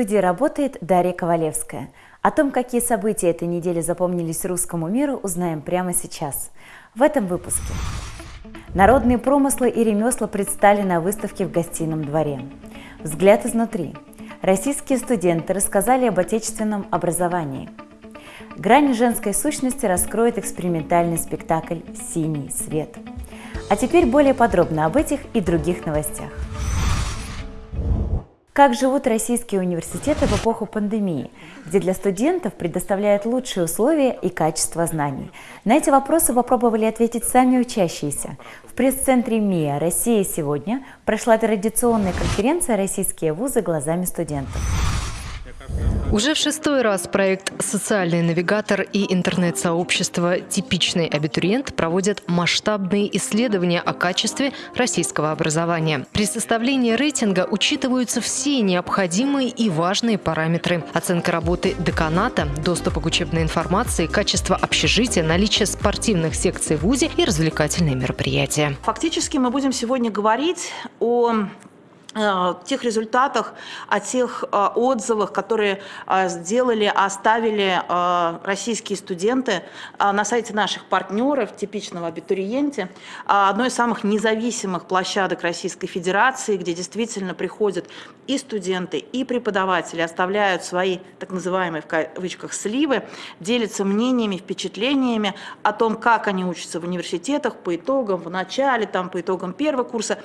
Студии работает Дарья Ковалевская. О том, какие события этой недели запомнились русскому миру, узнаем прямо сейчас. В этом выпуске. Народные промыслы и ремесла предстали на выставке в гостином дворе. Взгляд изнутри. Российские студенты рассказали об отечественном образовании. Грани женской сущности раскроет экспериментальный спектакль «Синий свет». А теперь более подробно об этих и других новостях. Как живут российские университеты в эпоху пандемии, где для студентов предоставляют лучшие условия и качество знаний? На эти вопросы попробовали ответить сами учащиеся. В пресс-центре МИА «Россия сегодня» прошла традиционная конференция «Российские вузы глазами студентов». Уже в шестой раз проект «Социальный навигатор» и интернет-сообщество «Типичный абитуриент» проводят масштабные исследования о качестве российского образования. При составлении рейтинга учитываются все необходимые и важные параметры. Оценка работы деканата, доступа к учебной информации, качество общежития, наличие спортивных секций в ВУЗе и развлекательные мероприятия. Фактически мы будем сегодня говорить о тех результатах, о тех э, отзывах, которые э, сделали, оставили российские студенты на сайте наших партнеров, типичного абитуриенте, одной из самых независимых площадок Российской Федерации, где действительно приходят и студенты, и преподаватели, оставляют свои так называемые в кавычках сливы, делятся мнениями, впечатлениями о том, как они учатся в университетах по итогам, в начале, там, по итогам первого курса.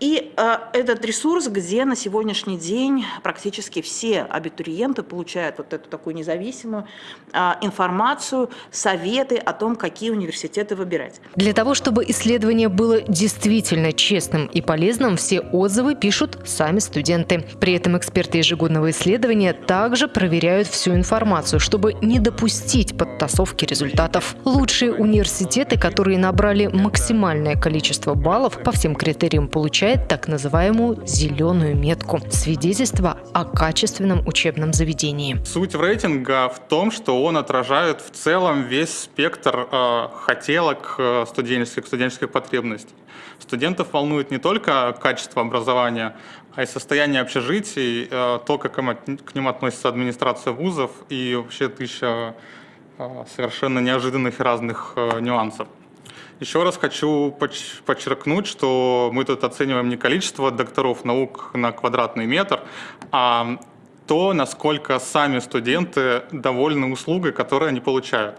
И этот ресурс ресурс, где на сегодняшний день практически все абитуриенты получают вот эту такую независимую а, информацию, советы о том, какие университеты выбирать. Для того, чтобы исследование было действительно честным и полезным, все отзывы пишут сами студенты. При этом эксперты ежегодного исследования также проверяют всю информацию, чтобы не допустить подтасовки результатов. Лучшие университеты, которые набрали максимальное количество баллов по всем критериям, получают так называемую зеленую метку – свидетельство о качественном учебном заведении. Суть рейтинга в том, что он отражает в целом весь спектр э, хотелок э, студенческих, студенческих потребностей. Студентов волнует не только качество образования, а и состояние общежитий, э, то, как к ним относится администрация вузов и вообще тысяча э, совершенно неожиданных и разных э, нюансов. Еще раз хочу подчеркнуть, что мы тут оцениваем не количество докторов наук на квадратный метр, а то, насколько сами студенты довольны услугой, которую они получают.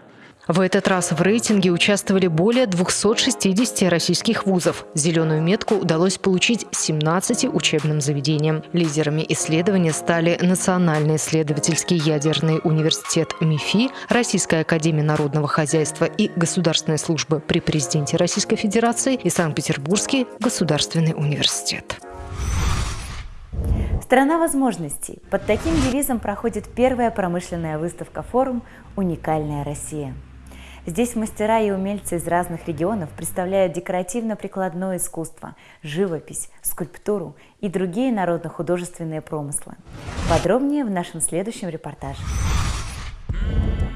В этот раз в рейтинге участвовали более 260 российских вузов. Зеленую метку удалось получить 17 учебным заведениям. Лидерами исследования стали Национальный исследовательский ядерный университет МИФИ, Российская академия народного хозяйства и государственной службы при президенте Российской Федерации и Санкт-Петербургский государственный университет. Страна возможностей. Под таким девизом проходит первая промышленная выставка «Форум. Уникальная Россия». Здесь мастера и умельцы из разных регионов представляют декоративно-прикладное искусство, живопись, скульптуру и другие народно-художественные промыслы. Подробнее в нашем следующем репортаже.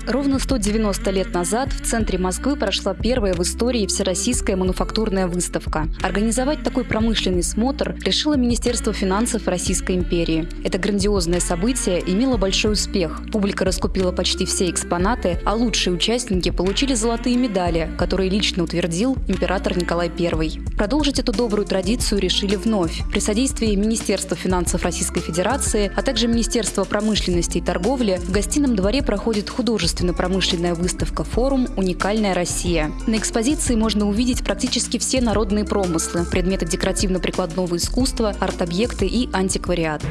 Ровно 190 лет назад в центре Москвы прошла первая в истории всероссийская мануфактурная выставка. Организовать такой промышленный смотр решило Министерство финансов Российской империи. Это грандиозное событие имело большой успех. Публика раскупила почти все экспонаты, а лучшие участники получили золотые медали, которые лично утвердил император Николай I. Продолжить эту добрую традицию решили вновь. При содействии Министерства финансов Российской Федерации, а также Министерства промышленности и торговли в гостином дворе проходит художественный художественно-промышленная выставка «Форум. Уникальная Россия». На экспозиции можно увидеть практически все народные промыслы, предметы декоративно-прикладного искусства, арт-объекты и антиквариат.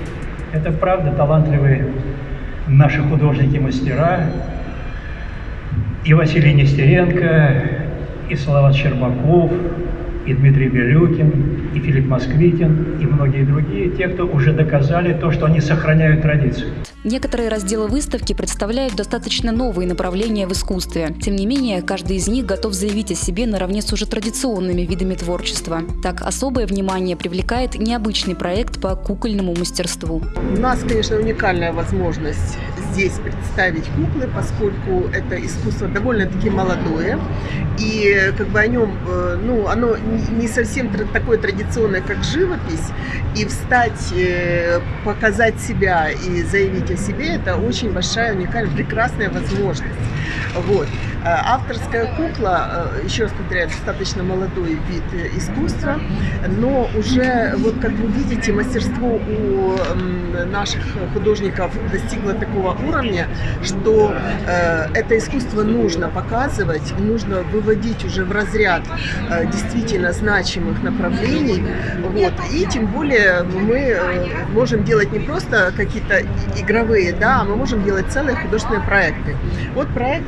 Это правда талантливые наши художники-мастера, и Василий Нестеренко, и Салават Щербаков, и Дмитрий Белюкин, и Филипп Москвитин, и многие другие, те, кто уже доказали то, что они сохраняют традицию. Некоторые разделы выставки представляют достаточно новые направления в искусстве. Тем не менее, каждый из них готов заявить о себе наравне с уже традиционными видами творчества. Так, особое внимание привлекает необычный проект по кукольному мастерству. У нас, конечно, уникальная возможность здесь представить куклы, поскольку это искусство довольно-таки молодое, и как бы о нем, э, ну, оно не совсем такое традиционное, как живопись, и встать, э, показать себя и заявить о себе, это очень большая, уникальная, прекрасная возможность. Вот. Э, авторская кукла, э, еще раз повторяю, достаточно молодой вид э, искусства, но уже, вот как вы видите, мастерство у наших художников достигло такого уровня, что это искусство нужно показывать, нужно выводить уже в разряд действительно значимых направлений. Вот. И тем более мы можем делать не просто какие-то игровые, да, а мы можем делать целые художественные проекты. Вот проект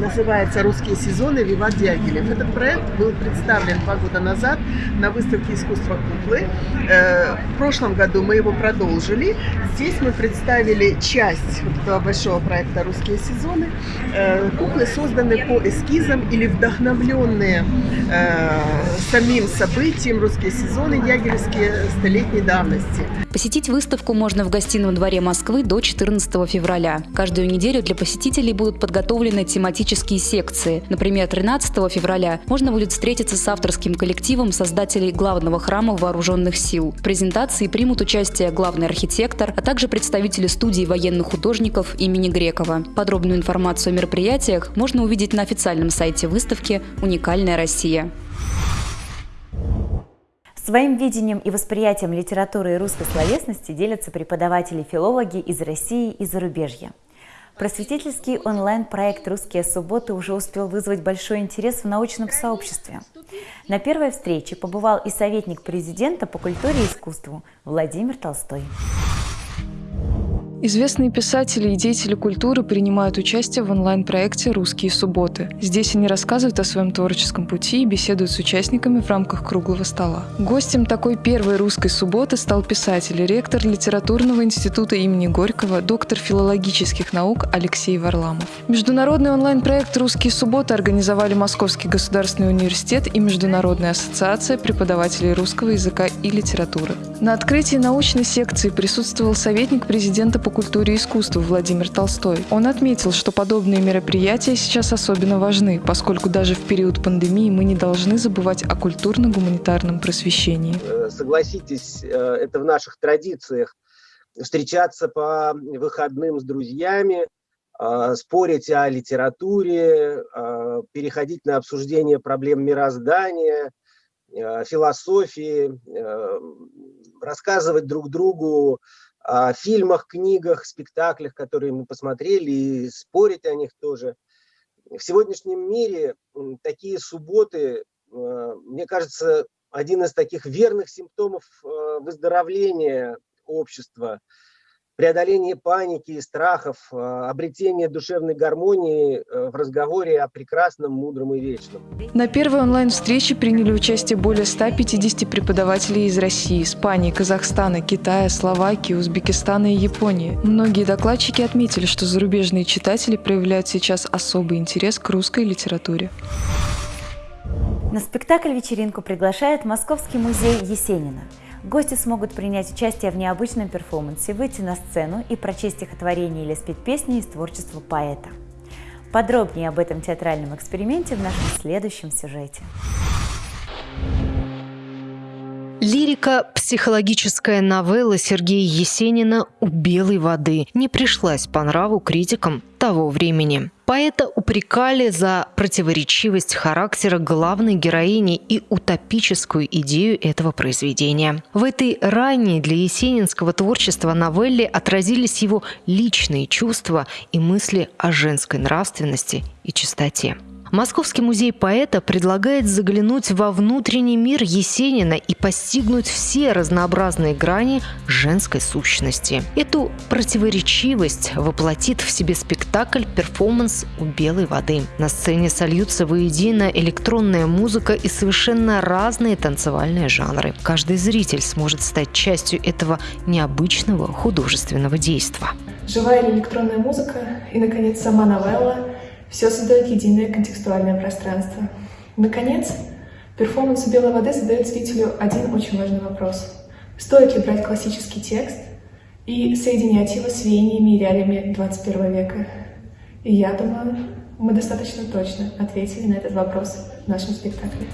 называется называется «Русские сезоны. Виват Дягилев». Этот проект был представлен два года назад на выставке искусства куклы. Э, в прошлом году мы его продолжили. Здесь мы представили часть этого большого проекта «Русские сезоны». Э, куклы созданы по эскизам или вдохновленные э, самим событием «Русские сезоны» ягелевские столетней давности. Посетить выставку можно в гостином дворе Москвы до 14 февраля. Каждую неделю для посетителей будут подготовлены тематические секции. Например, 13 февраля можно будет встретиться с авторским коллективом создателей главного храма вооруженных сил. В презентации примут участие главный архитектор, а также представители студии военных художников имени Грекова. Подробную информацию о мероприятиях можно увидеть на официальном сайте выставки «Уникальная Россия». Своим видением и восприятием литературы и русской словесности делятся преподаватели-филологи из России и зарубежья. Просветительский онлайн-проект «Русские субботы» уже успел вызвать большой интерес в научном сообществе. На первой встрече побывал и советник президента по культуре и искусству Владимир Толстой. Известные писатели и деятели культуры принимают участие в онлайн-проекте «Русские субботы». Здесь они рассказывают о своем творческом пути и беседуют с участниками в рамках круглого стола. Гостем такой первой русской субботы стал писатель, ректор литературного института имени Горького, доктор филологических наук Алексей Варламов. Международный онлайн-проект «Русские субботы» организовали Московский государственный университет и Международная ассоциация преподавателей русского языка и литературы. На открытии научной секции присутствовал советник президента по культуре и искусству Владимир Толстой. Он отметил, что подобные мероприятия сейчас особенно важны, поскольку даже в период пандемии мы не должны забывать о культурно-гуманитарном просвещении. Э, согласитесь, э, это в наших традициях встречаться по выходным с друзьями, э, спорить о литературе, переходить на обсуждение проблем мироздания, философии, рассказывать друг другу о фильмах, книгах, спектаклях, которые мы посмотрели, и спорить о них тоже. В сегодняшнем мире такие субботы, э, мне кажется, один из таких верных симптомов э, выздоровления общества – преодоление паники и страхов, э, обретение душевной гармонии э, в разговоре о прекрасном, мудром и вечном. На первой онлайн-встрече приняли участие более 150 преподавателей из России, Испании, Казахстана, Китая, Словакии, Узбекистана и Японии. Многие докладчики отметили, что зарубежные читатели проявляют сейчас особый интерес к русской литературе. На спектакль-вечеринку приглашает Московский музей Есенина – Гости смогут принять участие в необычном перформансе, выйти на сцену и прочесть стихотворение или спеть песни из творчества поэта. Подробнее об этом театральном эксперименте в нашем следующем сюжете. Лирика «Психологическая новелла» Сергея Есенина «У белой воды» не пришлась по нраву критикам того времени. Поэта упрекали за противоречивость характера главной героини и утопическую идею этого произведения. В этой ранней для есенинского творчества новелле отразились его личные чувства и мысли о женской нравственности и чистоте. Московский музей поэта предлагает заглянуть во внутренний мир Есенина и постигнуть все разнообразные грани женской сущности. Эту противоречивость воплотит в себе спектакль «Перформанс у белой воды». На сцене сольются воедино электронная музыка и совершенно разные танцевальные жанры. Каждый зритель сможет стать частью этого необычного художественного действа. Живая электронная музыка и, наконец, сама новелла – все создает единое контекстуальное пространство. Наконец, перформанс «Белой воды» задает зрителю один очень важный вопрос. Стоит ли брать классический текст и соединять его с веяниями и реалиями 21 века. И я думаю, мы достаточно точно ответили на этот вопрос в нашем спектакле.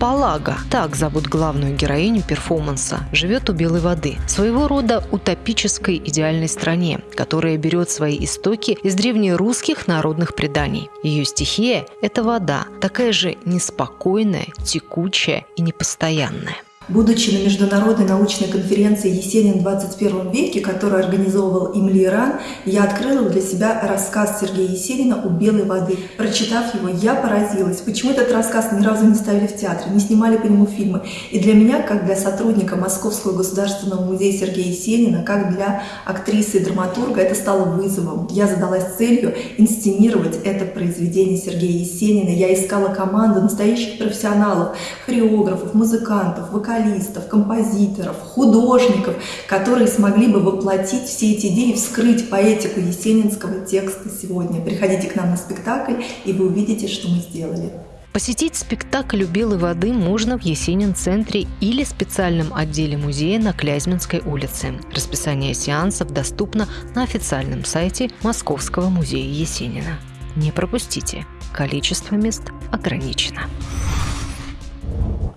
Палага, так зовут главную героиню перформанса, живет у Белой воды, своего рода утопической идеальной стране, которая берет свои истоки из древнерусских народных преданий. Ее стихия – это вода, такая же неспокойная, текучая и непостоянная. Будучи на международной научной конференции «Есенин в 21 веке», которую организовывал Имли Иран, я открыла для себя рассказ Сергея Есенина «У белой воды». Прочитав его, я поразилась, почему этот рассказ ни разу не ставили в театре, не снимали по нему фильмы. И для меня, как для сотрудника Московского государственного музея Сергея Есенина, как для актрисы и драматурга, это стало вызовом. Я задалась целью инсценировать это произведение Сергея Есенина. Я искала команду настоящих профессионалов, хореографов, музыкантов, вокалистов, вокалистов, композиторов, художников, которые смогли бы воплотить все эти идеи, вскрыть поэтику есенинского текста сегодня. Приходите к нам на спектакль, и вы увидите, что мы сделали. Посетить спектакль «У белой воды» можно в Есенин-центре или специальном отделе музея на Клязьминской улице. Расписание сеансов доступно на официальном сайте Московского музея Есенина. Не пропустите, количество мест ограничено.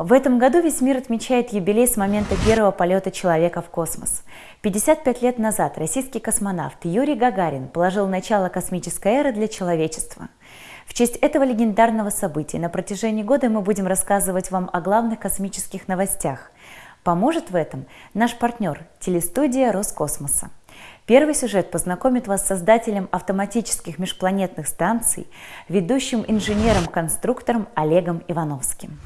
В этом году весь мир отмечает юбилей с момента первого полета человека в космос. 55 лет назад российский космонавт Юрий Гагарин положил начало космической эры для человечества. В честь этого легендарного события на протяжении года мы будем рассказывать вам о главных космических новостях. Поможет в этом наш партнер – телестудия Роскосмоса. Первый сюжет познакомит вас с создателем автоматических межпланетных станций, ведущим инженером-конструктором Олегом Ивановским.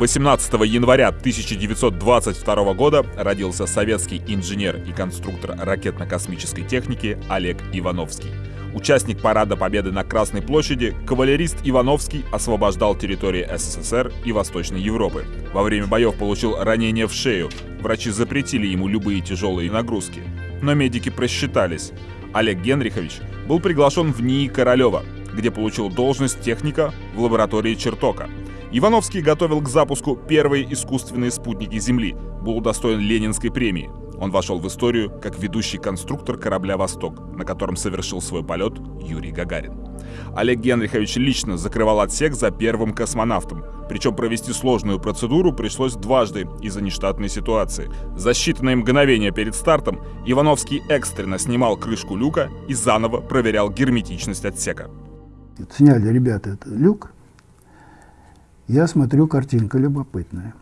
18 января 1922 года родился советский инженер и конструктор ракетно-космической техники Олег Ивановский. Участник Парада Победы на Красной площади, кавалерист Ивановский освобождал территории СССР и Восточной Европы. Во время боев получил ранение в шею. Врачи запретили ему любые тяжелые нагрузки. Но медики просчитались. Олег Генрихович был приглашен в НИИ Королева, где получил должность техника в лаборатории Чертока – Ивановский готовил к запуску первые искусственные спутники Земли, был удостоен Ленинской премии. Он вошел в историю как ведущий конструктор корабля «Восток», на котором совершил свой полет Юрий Гагарин. Олег Генрихович лично закрывал отсек за первым космонавтом, причем провести сложную процедуру пришлось дважды из-за нештатной ситуации. За считанные мгновения перед стартом Ивановский экстренно снимал крышку люка и заново проверял герметичность отсека. Сняли ребята этот люк, я смотрю, картинка любопытная.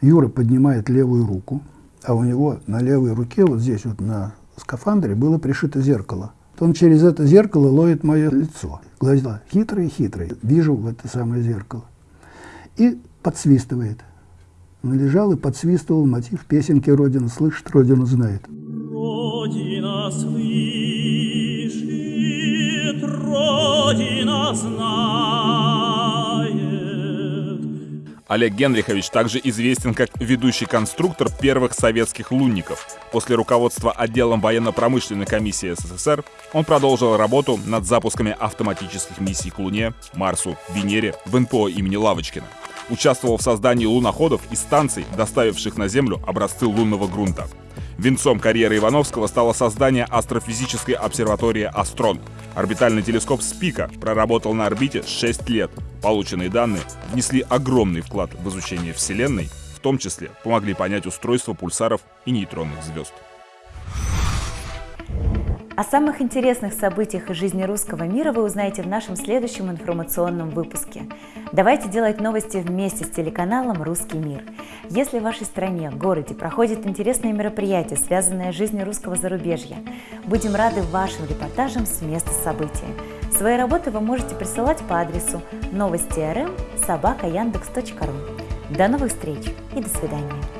Юра поднимает левую руку, а у него на левой руке, вот здесь вот на скафандре, было пришито зеркало. Он через это зеркало ловит мое лицо. Глаза хитрые-хитрые. Вижу в это самое зеркало. И подсвистывает. Он лежал и подсвистывал мотив песенки «Родина слышит, Родина знает». Родина слышит, Родина знает. Олег Генрихович также известен как ведущий конструктор первых советских лунников. После руководства отделом военно-промышленной комиссии СССР он продолжил работу над запусками автоматических миссий к Луне, Марсу, Венере в НПО имени Лавочкина. Участвовал в создании луноходов и станций, доставивших на Землю образцы лунного грунта. Венцом карьеры Ивановского стало создание астрофизической обсерватории «Астрон». Орбитальный телескоп «Спика» проработал на орбите 6 лет, Полученные данные внесли огромный вклад в изучение Вселенной, в том числе помогли понять устройство пульсаров и нейтронных звезд. О самых интересных событиях из жизни русского мира вы узнаете в нашем следующем информационном выпуске. Давайте делать новости вместе с телеканалом «Русский мир». Если в вашей стране, городе проходит интересное мероприятие, связанное с жизнью русского зарубежья, будем рады вашим репортажам с места события. Свои работы вы можете присылать по адресу новости.рм собака До новых встреч и до свидания.